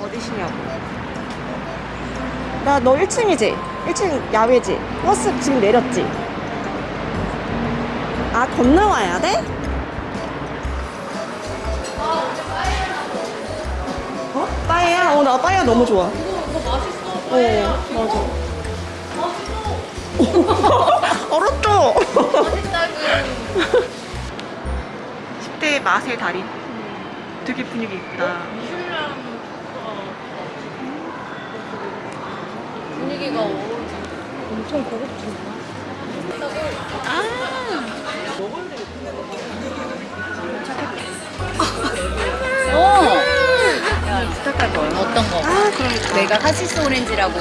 어디시냐고. 나 너 1층이지? 1층 야외지? 버스 지금 내렸지? 아, 건너와야 돼? 어? 빠에야? 어, 나 빠에야 너무 좋아. 어, 맞아. 얼었죠? 맛있다고. 10대 맛의 달인. 되게 분위기 있다. 미슐랭 어, 분위기가. 엄청 고급진다. 어. 부탁할 거예요. 어떤 거? 아, 그러니까. 내가 cassis 오렌지라고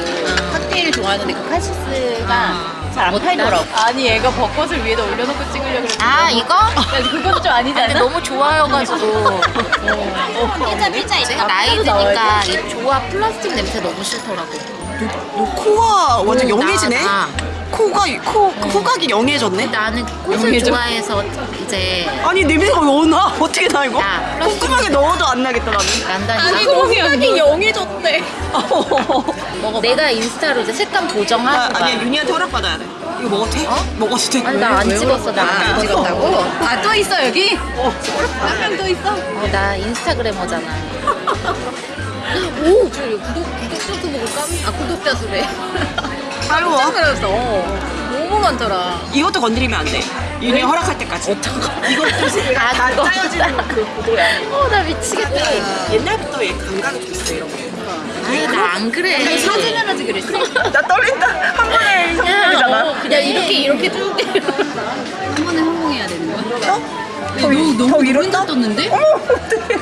칵테일 좋아하는데 그 cassis가 잘안 팔더라고. 아니 얘가 벚꽃을 위에다 올려놓고 찍으려고 그랬는데 아 이거? 야, 그건 좀 아니잖아. 근데 너무 좋아여가지고 피자 피자 내가 나이 드니까 이 조합 플라스틱 냄새 너무 싫더라고 너 코가 완전 오, 영해지네? 나, 나. 코가, 코, 후각이 영해졌네? 나는 꽃을 용해져? 좋아해서 이제 아니, 냄새가 왜 나? 어떻게 나, 이거? 야, 콧구멍에 넣어도 안 나겠다, 나는. 난다니까 후각이 영해졌대. 먹어 내가 인스타로 이제 색감 나, 보정하고 막. 아니야, 윤희한테 허락 받아야 돼. 이거 먹어도 돼? 먹어도 돼? 아니 나 안 찍었어 나안 아, 찍었다고 아 또 있어 여기? 한명 또 있어? 어, 나 인스타그래머잖아 오! 저 구독, 구독자 수 보고 깜, 아, 구독자 수래. 따로 깜짝 놀랐어. 너무 많더라. 이것도 건드리면 안 돼. 윤희 허락할 때까지. 어떤 거 이것도 아, 다 그거. 짜여지는 그 구도야. 어 나 미치겠다 옛날부터 얘 감각이 좀 있어, 이런 거. 아니 나안 그래 사진 하나지 그랬어? 나 떨린다. 한 번에 이 성공이잖아. 어, 그냥 이렇게, 이렇게 쭉. 한 번에 성공해야 되는 거야? 어? 더, 위- 더 위로 떠? 떴는데? 어머, 어떡해.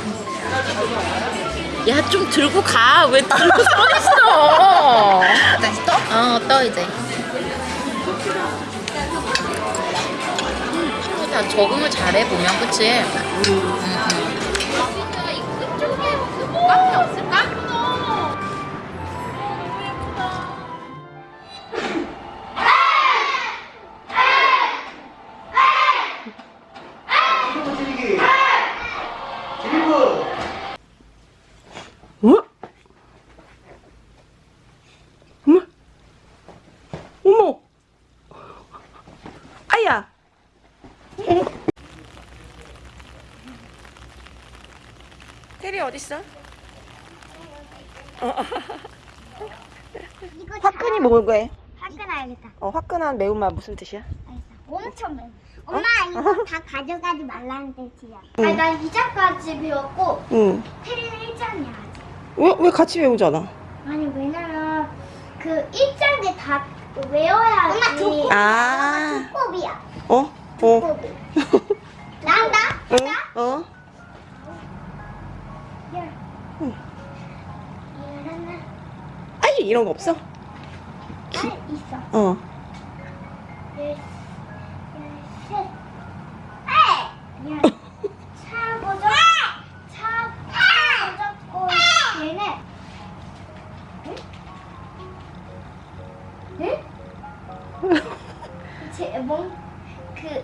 야좀 들고 가 왜 들고 서 있어 이제 친구 다 적응을 잘해 보면 그치? 응, 응. 테리 어딨어? 어. 화끈이 먹을 거야. 화끈해야겠다. 어, 화끈한 매운맛 무슨 뜻이야? 알겠어. 엄청 매워. 엄마 이거 다 가져가지 말라는 뜻이야. 아니 난 2장까지 배웠고 응. 테리는 1장이야 아직. 왜, 왜 같이 외우잖아? 아니 왜냐면 그 1장에 다 외워야지. 엄마 두 아. 곱이야. 어? 어. 곱이. 나 아이, 이런 거 없어? 아 있어. 어. 제, 뭔, 그,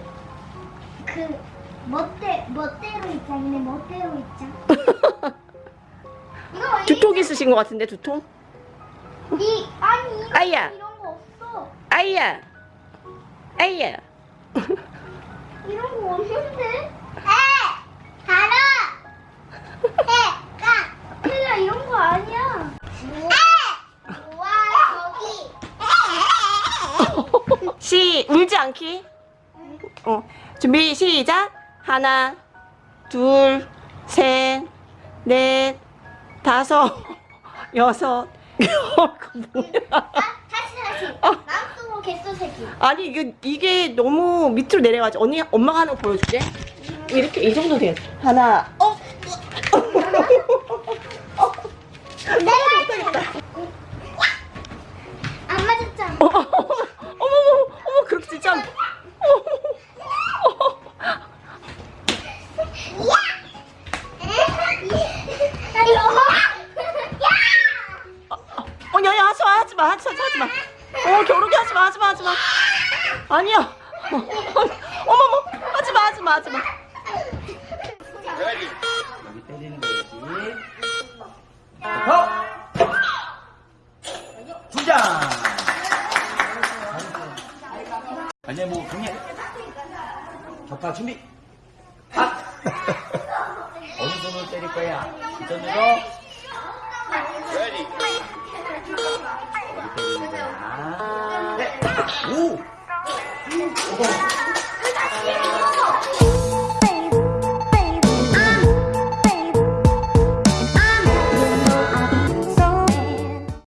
그, 멋대, 멋대로 입장이네, 멋대로 입장. 두통 있으신 것 같은데, 두통? 이, 아니, 이런, 아이야. 이런 거 없어. 아이야! 아이야! 이런 거 없는데? 에! 달아! 에! 까! 틀려, 이런 거 아니야. 에! 우와, 저기. 시, 울지 않기. 어. 준비, 시작. 하나, 둘, 셋, 넷, 다섯, 여섯. 이거 뭐야? 아, 다시, 다시. 어. 마음속으로 개수 세기. 아니, 이게, 이게 너무 밑으로 내려가지. 언니, 엄마가 하는 거 보여줄게. 이렇게, 이 정도 돼. 하나, 어? 내가 안 맞았잖아. 어머, 어머, 어머, 어머, 그렇게 진짜. 어, 야, 하지마 하지마 하지마 어 겨루기 하지마 하지마 하지마 아니야 어, 어 어머머 하지마 하지마 하지마 여기 때리는 거지 어? 주장 아니야 뭐 그냥 격파 준비 아! 어느 손으로 때릴 거야? 이전으로 밑에 아. 네. 오! 오! 어.